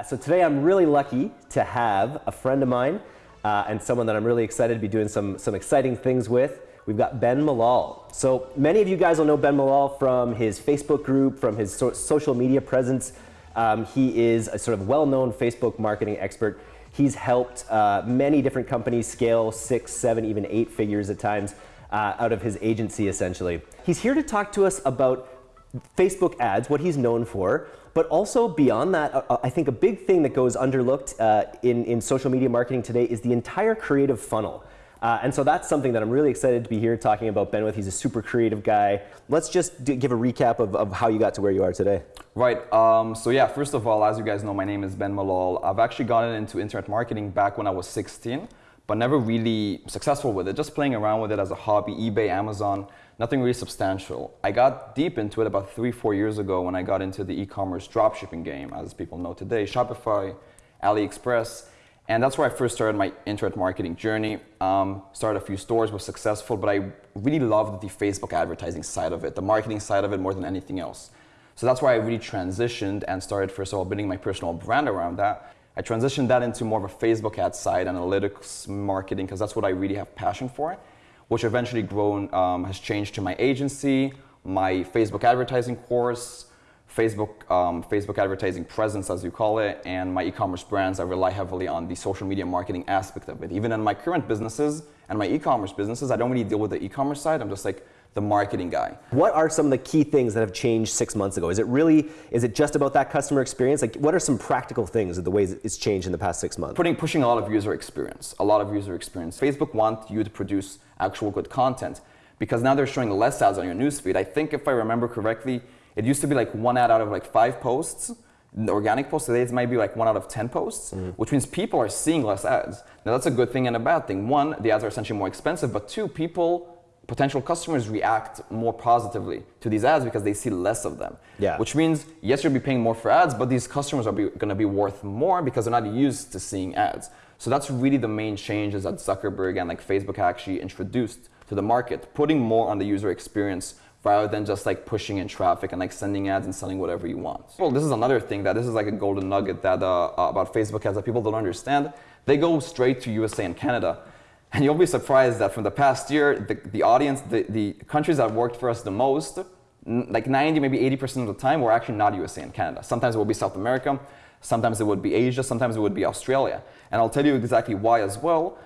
Uh, so today I'm really lucky to have a friend of mine uh, and someone that I'm really excited to be doing some, some exciting things with. We've got Ben Malol. So many of you guys will know Ben Malol from his Facebook group, from his so social media presence. Um, he is a sort of well-known Facebook marketing expert. He's helped uh, many different companies scale six, seven, even eight figures at times uh, out of his agency essentially. He's here to talk to us about Facebook ads, what he's known for, but also beyond that, uh, uh, I think a big thing that goes underlooked uh, in, in social media marketing today is the entire creative funnel. Uh, and so that's something that I'm really excited to be here talking about Ben with. He's a super creative guy. Let's just give a recap of, of how you got to where you are today. Right. Um, so yeah, first of all, as you guys know, my name is Ben Malol. I've actually gotten into internet marketing back when I was 16 but never really successful with it, just playing around with it as a hobby, eBay, Amazon, nothing really substantial. I got deep into it about three, four years ago when I got into the e-commerce dropshipping game, as people know today, Shopify, AliExpress, and that's where I first started my internet marketing journey. Um, started a few stores, was successful, but I really loved the Facebook advertising side of it, the marketing side of it more than anything else. So that's why I really transitioned and started, first of all, building my personal brand around that. I transitioned that into more of a Facebook ad side, analytics, marketing, because that's what I really have passion for, which eventually grown, um, has changed to my agency, my Facebook advertising course, Facebook, um, Facebook advertising presence, as you call it, and my e-commerce brands. I rely heavily on the social media marketing aspect of it. Even in my current businesses and my e-commerce businesses, I don't really deal with the e-commerce side. I'm just like, the marketing guy. What are some of the key things that have changed six months ago? Is it really, is it just about that customer experience? Like what are some practical things of the ways it's changed in the past six months? Putting, pushing a lot of user experience, a lot of user experience. Facebook wants you to produce actual good content because now they're showing less ads on your newsfeed. I think if I remember correctly, it used to be like one ad out of like five posts, organic posts, today it might be like one out of 10 posts, mm -hmm. which means people are seeing less ads. Now that's a good thing and a bad thing. One, the ads are essentially more expensive, but two, people potential customers react more positively to these ads because they see less of them. Yeah. Which means, yes, you'll be paying more for ads, but these customers are going to be worth more because they're not used to seeing ads. So that's really the main changes that Zuckerberg and like Facebook actually introduced to the market, putting more on the user experience rather than just like pushing in traffic and like sending ads and selling whatever you want. Well, this is another thing that this is like a golden nugget that uh, about Facebook ads that people don't understand. They go straight to USA and Canada. And you'll be surprised that from the past year, the, the audience, the, the countries that worked for us the most, like 90, maybe 80% of the time, were actually not USA and Canada. Sometimes it would be South America, sometimes it would be Asia, sometimes it would be Australia. And I'll tell you exactly why as well.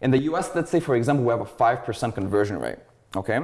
In the US, let's say, for example, we have a 5% conversion rate, okay?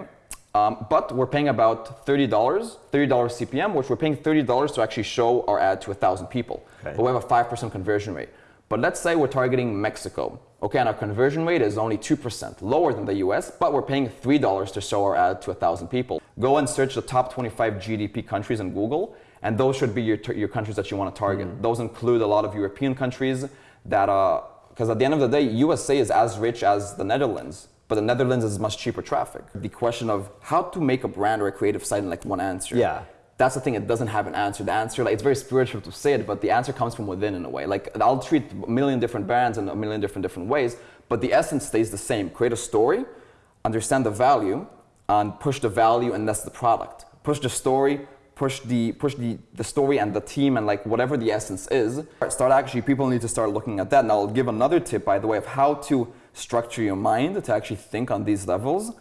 Um, but we're paying about $30, $30 CPM, which we're paying $30 to actually show our ad to 1,000 people. Okay. But we have a 5% conversion rate. But let's say we're targeting Mexico. Okay, and our conversion rate is only 2%, lower than the US, but we're paying $3 to show our ad to 1,000 people. Go and search the top 25 GDP countries in Google, and those should be your, your countries that you want to target. Mm. Those include a lot of European countries that, are because uh, at the end of the day, USA is as rich as the Netherlands, but the Netherlands is much cheaper traffic. The question of how to make a brand or a creative site in like one answer. Yeah that's the thing it doesn't have an answer. The answer like it's very spiritual to say it but the answer comes from within in a way. Like i'll treat a million different brands in a million different different ways but the essence stays the same. Create a story understand the value and push the value and that's the product. Push the story push the push the the story and the team and like whatever the essence is. Start actually people need to start looking at that. And i'll give another tip by the way of how to structure your mind to actually think on these levels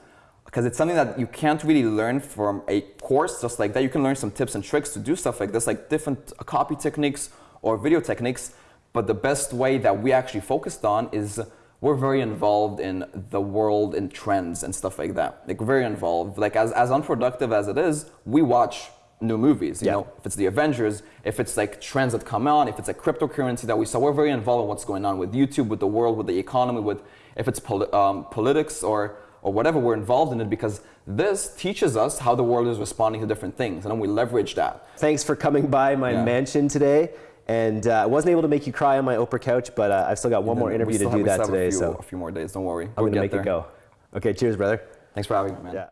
because it's something that you can't really learn from a course just like that. You can learn some tips and tricks to do stuff like this, like different copy techniques or video techniques. But the best way that we actually focused on is we're very involved in the world and trends and stuff like that. Like very involved. Like as, as unproductive as it is, we watch new movies. You yeah. know, if it's the Avengers, if it's like trends that come on, if it's a cryptocurrency that we saw, we're very involved in what's going on with YouTube, with the world, with the economy, with if it's poli um, politics or or whatever, we're involved in it because this teaches us how the world is responding to different things, and then we leverage that. Thanks for coming by my yeah. mansion today. And uh, I wasn't able to make you cry on my Oprah couch, but uh, I've still got one more interview to do that today. A few, so a few more days, don't worry. I'm we'll gonna make there. it go. Okay, cheers, brother. Thanks for having me, man. Yeah.